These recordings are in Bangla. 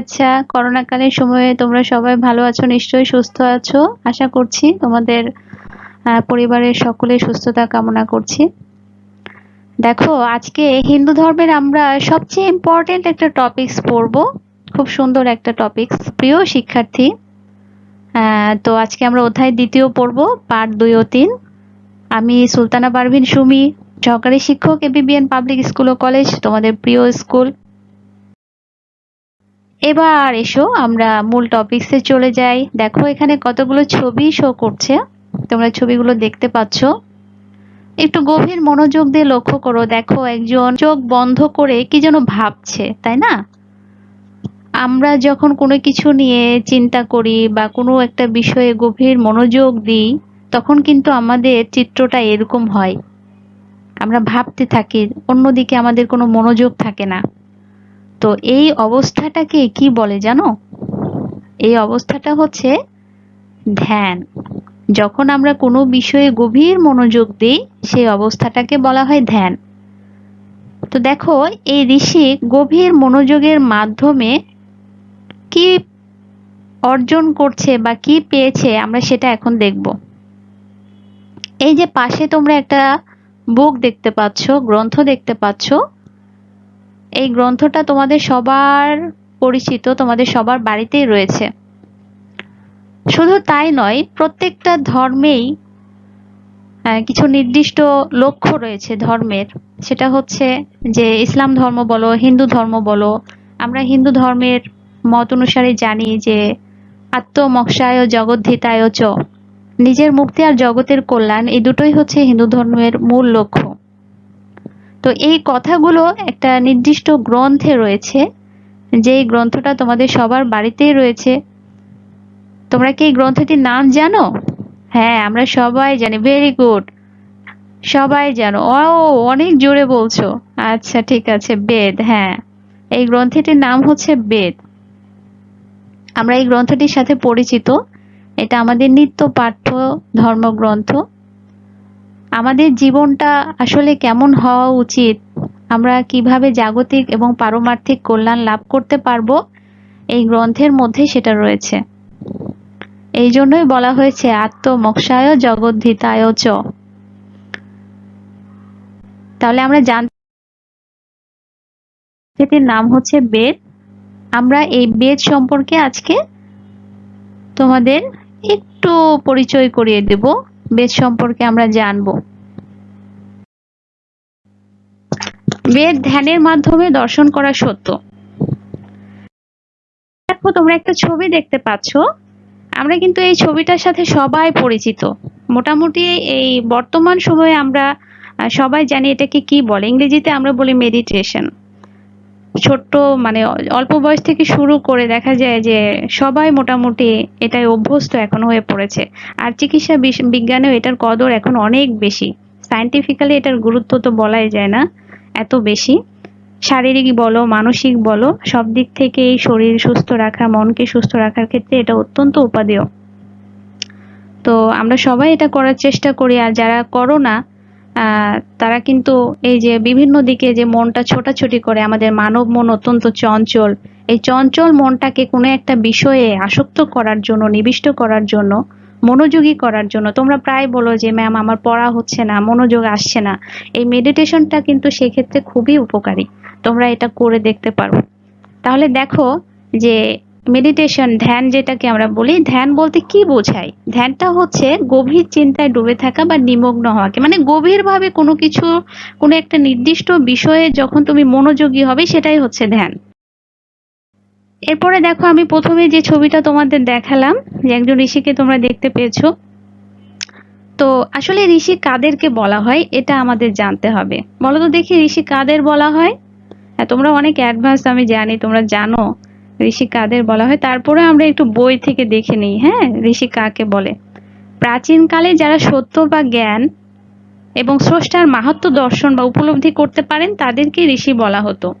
শুভেচ্ছা। করোনাকালীন সময়ে তোমরা সবাই ভালো আছো, নিশ্চয়ই সুস্থ আছো। আশা করছি তোমাদের পরিবারের সকলে সুস্থতা কামনা করছি। দেখো, আজকে হিন্দু ধর্মের আমরা সবচেয়ে ইম্পর্টেন্ট একটা টপিকস পড়ব। খুব সুন্দর একটা টপিকস প্রিয় শিক্ষার্থী তো আজকে আমরা অধ্যায় দ্বিতীয় পড়ব, পাঠ দুই ও তিন। আমি সুলতানা পারভিন সুমি, সহকারী শিক্ষক এবিবিএন পাবলিক স্কুল ও কলেজ তোমাদের প্রিয় স্কুল এবার এসো, আমরা মূল টপিক্সে চলে যাই। দেখো এখানে কতগুলো ছবি শো করছে। তোমরা ছবিগুলো দেখতে পাচ্ছ। একটু গভীর মনোযোগ দিয়ে লক্ষ্য করো। দেখো একজন চোখ বন্ধ করে কি যেন ভাবছে, তাই না? আমরা যখন কোনো কিছু নিয়ে চিন্তা করি বা কোনো একটা বিষয়ে গভীর মনোযোগ দিই, তখন কিন্তু আমাদের চিত্রটা এরকম হয়। আমরা ভাবতে থাকি, অন্যদিকে আমাদের কোনো মনোযোগ থাকে না। তো এই অবস্থাটাকে কি বলে জানো? এই অবস্থাটা হচ্ছে ধ্যান। যখন আমরা কোনো বিষয়ে গভীর মনোযোগ দিই, সেই অবস্থাটাকে বলা হয় ধ্যান। তো দেখো, এই ঋষি গভীর মনোযোগের মাধ্যমে কি অর্জন করছে বা কি পেয়েছে, আমরা সেটা এখন দেখব। এই যে পাশে তোমরা একটা বুক দেখতে পাচ্ছ, গ্রন্থ দেখতে পাচ্ছ এই গ্রন্থটা তোমাদের সবার পরিচিত, তোমাদের সবার বাড়িতেই রয়েছে। শুধু তাই নয়, প্রত্যেকটা ধর্মেই কিছু নির্দিষ্ট লক্ষ্য রয়েছে ধর্মের। সেটা হচ্ছে যে ইসলাম ধর্ম বলো, হিন্দু ধর্ম বলো, আমরা হিন্দু ধর্মের মত অনুসারে জানি যে আত্মমক্ষায় জগদ্ধিতায় চ। নিজের মুক্তি আর জগতের কল্যাণ, এই দুটোই হচ্ছে হিন্দু ধর্মের মূল লক্ষ্য। তো এই কথাগুলো একটা নির্দিষ্ট গ্রন্থে রয়েছে। যেই গ্রন্থটা তোমাদের সবার বাড়িতেই রয়েছে। তোমরা কি এই গ্রন্থটির নাম জানো? হ্যাঁ আমরা সবাই জানি। ভেরি গুড সবাই জানো। ও অনেক জোরে বলছো। আচ্ছা ঠিক আছে, বেদ হ্যাঁ। এই গ্রন্থটির নাম হচ্ছে বেদ। আমরা এই গ্রন্থটির সাথে পরিচিত। এটা আমাদের নিত্য পাঠ্য ধর্মগ্রন্থ। আমাদের জীবনটা আসলে কেমন হওয়া উচিত? আমরা কীভাবে জাগতিক এবং পারমার্থিক কল্যাণ লাভ করতে পারব? এই গ্রন্থের মধ্যে সেটা রয়েছে। এই জন্যই বলা হয়েছে, আত্মমক্ষায় জগদ্ধিতায় চ। তাহলে আমরা জানতে নাম হচ্ছে বেদ। আমরা এই বেদ সম্পর্কে আজকে তোমাদের একটু পরিচয় করিয়ে দেব। বেদ সম্পর্কে আমরা জানব। বেদ ধ্যানের মাধ্যমে দর্শন করা সত্য। দেখো, তোমরা একটা ছবি দেখতে পাচ্ছ। আমরা কিন্তু এই ছবিটার সাথে সবাই পরিচিত। মোটামুটি এই বর্তমান সময়ে আমরা সবাই জানি এটাকে কি বলে। ইংরেজিতে আমরা বলি মেডিটেশন ছোট্ট মানে অল্প বয়স থেকে শুরু করে দেখা যায় যে সবাই মোটামুটি এটাই অভ্যস্ত এখন হয়ে পড়েছে। আর চিকিৎসা বিজ্ঞানেও এটার কদর এখন অনেক বেশি। সায়েন্টিফিক্যালি এটার গুরুত্ব তো বলাই যায় না, এত বেশি। শারীরিক বলো, মানসিক বলো, সব দিক থেকে এই শরীর সুস্থ রাখা, মনকে সুস্থ রাখার ক্ষেত্রে এটা অত্যন্ত উপাদেয়। তো আমরা সবাই এটা করার চেষ্টা করি, আর যারা করো না তারা কিন্তু এই যে বিভিন্ন দিকে যে মনটা ছোটাছুটি করে আমাদের মানব মন অত্যন্ত চঞ্চল। এই চঞ্চল মনটাকে কোনো একটা বিষয়ে আসক্ত করার জন্য, নিবিষ্ট করার জন্য, মনোযোগী করার জন্য, তোমরা প্রায় বলো যে, ম্যাম, আমার পড়া হচ্ছে না, মনোযোগ আসছে না। এই মেডিটেশনটা কিন্তু সেক্ষেত্রে খুবই উপকারী। তোমরা এটা করে দেখতে পারো। তাহলে দেখো যে মেডিটেশন ধ্যান যেটাকে আমরা বলি, ধ্যান বলতে কি বোঝায়? ধ্যানটা হচ্ছে গভীর চিন্তায় ডুবে থাকা বা নিমগ্ন হওয়াকে। মানে গভীরভাবে কোনো কিছু, কোনো একটা নির্দিষ্ট বিষয়ে যখন তুমি মনোযোগী হবে, সেটাই হচ্ছে ধ্যান। এরপরে দেখো, আমি প্রথমে যে ছবিটা তোমাদের দেখালাম, যে একজন ঋষিকে তোমরা দেখতে পেয়েছ। তো আসলে ঋষি কাদেরকে বলা হয়, এটা আমাদের জানতে হবে। বলো তো দেখি, ঋষি কাদের বলা হয়? হ্যাঁ তোমরা অনেক অ্যাডভান্স আমি জানি, তোমরা জানো। ঋষি কাদের বলা হয়? তারপরে আমরা একটু বই থেকে দেখে নিই হ্যাঁ? ঋষি কাকে বলে? প্রাচীনকালে যারা সত্য বা জ্ঞান এবং স্রষ্টার মাহাত্ম দর্শন বা উপলব্ধি করতে পারেন, তাদেরকে ঋষি বলা হতো।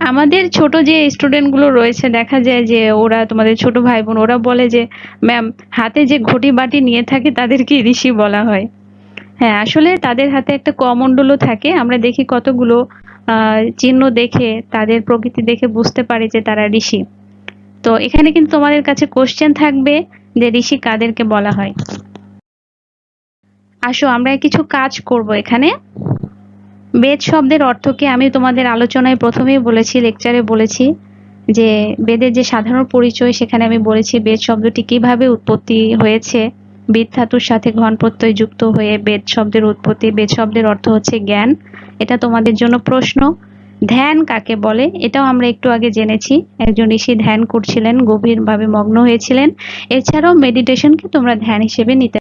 আমাদের ছোট যে স্টুডেন্টগুলো রয়েছে, দেখা যায় যে ওরা, তোমাদের ছোট ভাই বোন ওরা বলে যে ম্যাম হাতে যে ঘটি বাটি নিয়ে থাকে, তাদেরকে ঋষি বলা হয়। হ্যাঁ আসলে তাদের হাতে একটা কমণ্ডলও থাকে। আমরা দেখি কতগুলো চিহ্ন দেখে, তাদের প্রকৃতি দেখে বুঝতে পারি যে তারা ঋষি। তো এখানে কিন্তু তোমাদের কাছে কোশ্চেন থাকবে যে ঋষি কাদেরকে বলা হয়? আসো, আমরা কিছু কাজ করব এখানে। বেদ শব্দের অর্থকে আমি তোমাদের আলোচনায় প্রথমেই বলেছি লেকচারে বলেছি যে বেদের যে সাধারণ পরিচয়, সেখানে আমি বলেছি বেদ শব্দটি কীভাবে উৎপত্তি হয়েছে। বেদ ধাতুর সাথে ঘন প্রত্যয় যুক্ত হয়ে বেদ শব্দের উৎপত্তি, বেদ শব্দের অর্থ হচ্ছে জ্ঞান। এটা তোমাদের জন্য প্রশ্ন। ধ্যান কাকে বলে? এটাও আমরা একটু আগে জেনেছি। একজন ঋষি ধ্যান করছিলেন, গভীরভাবে মগ্ন হয়েছিলেন। এছাড়াও মেডিটেশনকে তোমরা ধ্যান হিসেবে নিতে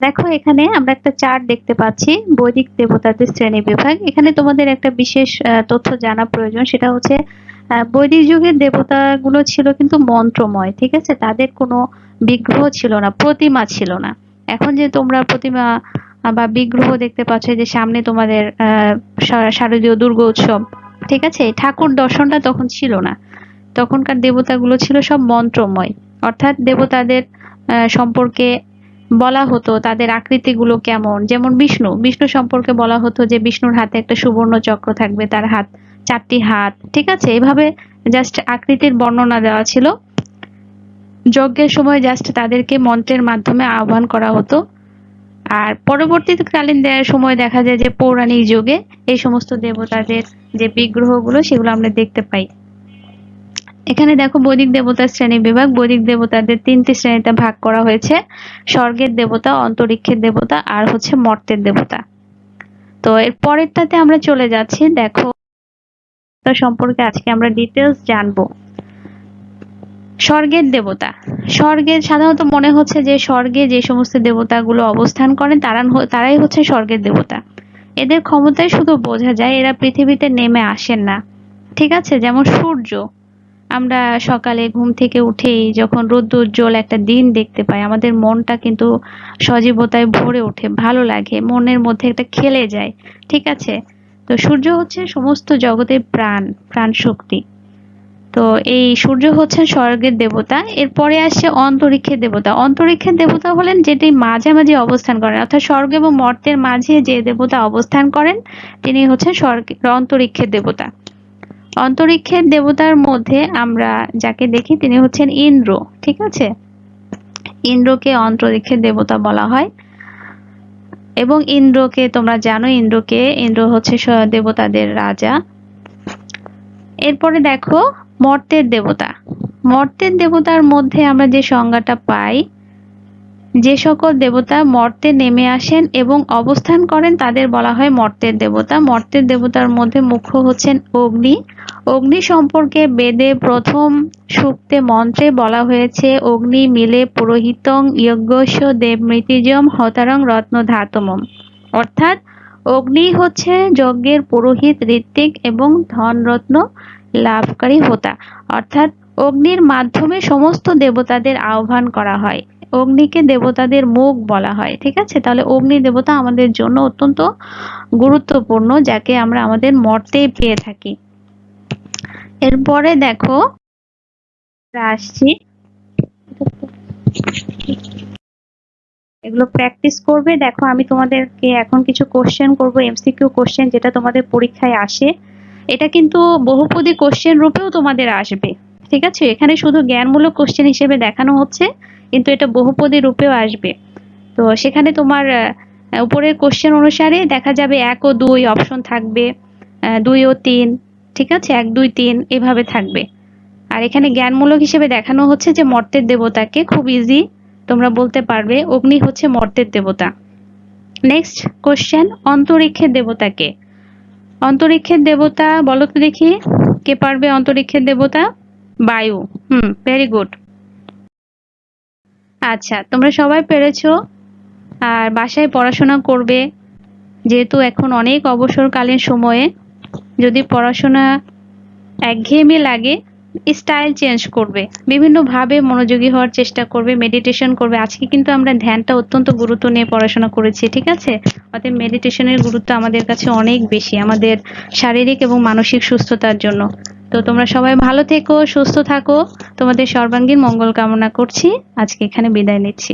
দেখো, এখানে আমরা একটা চার্ট দেখতে পাচ্ছি, বৈদিক দেবতাদের শ্রেণি বিভাগ। এখানে তোমাদের একটা বিশেষ তথ্য জানা প্রয়োজন, সেটা হচ্ছে বৈদিক যুগের দেবতাগুলো ছিল কিন্তু মন্ত্রময়, ঠিক আছে? তাদের কোনো বিগ্রহ ছিল না, প্রতিমা ছিল না। এখন যে তোমরা প্রতিমা বা বিগ্রহ দেখতে পাচ্ছ যে সামনে তোমাদের শারদীয় দুর্গা উৎসব, ঠিক আছে? ঠাকুর দর্শনটা তখন ছিল না। তখনকার দেবতাগুলো ছিল সব মন্ত্রময়। অর্থাৎ দেবতাদের সম্পর্কে বলা হতো তাদের আকৃতিগুলো কেমন। যেমন বিষ্ণু বিষ্ণু সম্পর্কে বলা হতো যে বিষ্ণুর হাতে একটা সুবর্ণ চক্র থাকবে, তার হাত চারটি হাত, ঠিক আছে? এভাবে জাস্ট আকৃতির বর্ণনা দেওয়া ছিল। যজ্ঞের সময় জাস্ট তাদেরকে মন্ত্রের মাধ্যমে আহ্বান করা হতো। আর পরবর্তীকালীন সময় দেখা যায় যে পৌরাণিক যুগে এই সমস্ত দেবতাদের যে বিগ্রহগুলো, সেগুলো আমরা দেখতে পাই। এখানে দেখো বৈদিক দেবতার শ্রেণি বিভাগ। বৈদিক দেবতাদের তিনটি শ্রেণীতে ভাগ করা হয়েছে। স্বর্গের দেবতা, অন্তরিক্ষের দেবতা আর হচ্ছে মর্তের দেবতা। তো এর পরেরটাতে আমরা চলে যাচ্ছি। দেখো সম্পর্কে আজকে আমরা ডিটেলস জানব। স্বর্গের দেবতা। স্বর্গের সাধারণত মনে হচ্ছে যে স্বর্গে যে সমস্ত দেবতাগুলো অবস্থান করেন, তারা তারাই হচ্ছে স্বর্গের দেবতা। এদের ক্ষমতায় শুধু বোঝা যায় এরা পৃথিবীতে নেমে আসেন না। ঠিক আছে? যেমন সূর্য। আমরা সকালে ঘুম থেকে উঠেই যখন রোদ্দুজ্জ্বল একটা দিন দেখতে পাই, আমাদের মনটা কিন্তু সজীবতায় ভরে ওঠে, ভালো লাগে, মনের মধ্যে একটা খেলে যায়। ঠিক আছে? তো সূর্য হচ্ছে সমস্ত জগতের প্রাণ প্রাণ শক্তি তো এই সূর্য হচ্ছেন স্বর্গের দেবতা, এরপরে আসছে অন্তরিক্ষের দেবতা। অন্তরিক্ষের দেবতা হলেন যেটি মাঝামাঝি অবস্থান করেন, অর্থাৎ স্বর্গ এবং মর্তের মাঝে যে দেবতা অবস্থান করেন, তিনি হচ্ছেন স্বর্গের অন্তরিক্ষের দেবতা। অন্তরিক্ষের দেবতার মধ্যে আমরা যাকে দেখি, তিনি হচ্ছেন ইন্দ্র, ঠিক আছে? ইন্দ্রকে অন্তরিক্ষের দেবতা বলা হয়। এবং ইন্দ্রকে, তোমরা জানো ইন্দ্রকে, ইন্দ্র হচ্ছে দেবতাদের রাজা। এরপরে দেখো মর্তের দেবতা। মর্তের দেবতার মধ্যে আমরা যে সংজ্ঞাটা পাই যে সকল দেবতা মর্তে নেমে আসেন এবং অবস্থান করেন, তাদের বলা হয় মর্তের দেবতা। মর্তের দেবতার মধ্যে মুখ্য হচ্ছেন অগ্নি। অগ্নি সম্পর্কে বেদে প্রথম সূক্তে মন্ত্রে বলা হয়েছে, অগ্নি মিলে পুরোহিতং যজ্ঞস্য দেবমৃতিজম হতারং রত্ন ধাতমম অর্থাৎ, অগ্নি হচ্ছে যজ্ঞের পুরোহিত, ঋত্বিক এবং ধনরত্ন লাভকারী হোতা। অর্থাৎ, অগ্নির মাধ্যমে সমস্ত দেবতাদের আহ্বান করা হয়। অগ্নিকে দেবতাদের মুখ বলা হয়, ঠিক আছে? তাহলে অগ্নি দেবতা আমাদের জন্য অত্যন্ত গুরুত্বপূর্ণ, যাকে আমরা আমাদের মর্তে পেয়ে থাকি। এরপরে দেখো আসছি। এগুলো প্র্যাকটিস করবে। দেখো, আমি তোমাদেরকে এখন কিছু কোশ্চেন করব এমসিকিউ কোশ্চেন যেটা তোমাদের পরীক্ষায় আসে। এটা কিন্তু বহুপদী কোশ্চেন রূপেও তোমাদের আসবে, ঠিক আছে? এখানে শুধু জ্ঞানমূলক কোশ্চেন হিসেবে দেখানো হচ্ছে। কিন্তু এটা বহুপদী রূপেও আসবে। তো সেখানে তোমার উপরের কোশ্চেন অনুসারে দেখা যাবে এক ও দুই অপশন থাকবে দুই ও তিন, ঠিক আছে? এক, দুই, তিন, এভাবে থাকবে। আর এখানে জ্ঞানমূলক হিসেবে দেখানো হচ্ছে যে মর্তের দেবতাকে খুব ইজি তোমরা বলতে পারবে, অগ্নি হচ্ছে মর্তের দেবতা। নেক্সট কোশ্চেন অন্তরিক্ষের দেবতাকে। অন্তরিক্ষের দেবতা, বলো তো দেখি, কে পারবে অন্তরিক্ষের দেবতা? বায়ু। হুম ভেরি গুড আচ্ছা তোমরা সবাই পেরেছ? আর বাসায় পড়াশোনা করবে, যেহেতু এখন অনেক অবসরকালীন সময়ে, যদি পড়াশোনা একঘেয়েমি লাগে স্টাইল চেঞ্জ করবে, বিভিন্নভাবে মনোযোগী হওয়ার চেষ্টা করবে মেডিটেশন করবে। আজকে কিন্তু আমরা ধ্যানটা অত্যন্ত গুরুত্ব নিয়ে পড়াশোনা করেছি, ঠিক আছে? অতএব মেডিটেশনের গুরুত্ব আমাদের কাছে অনেক বেশি, আমাদের শারীরিক এবং মানসিক সুস্থতার জন্য। তো তোমরা সবাই ভালো থেকো, সুস্থ থাকো। তোমাদের সর্বাঙ্গীন মঙ্গল কামনা করছি। আজকে এখানে বিদায় নিচ্ছি।